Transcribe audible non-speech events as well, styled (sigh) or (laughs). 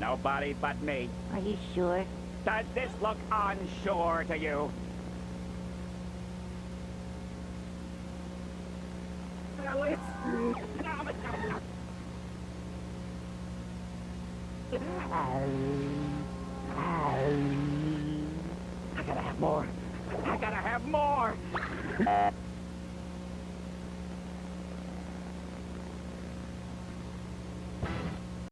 Nobody but me. Are you sure? Does this look unsure to you? I gotta have more. I gotta have more. (laughs)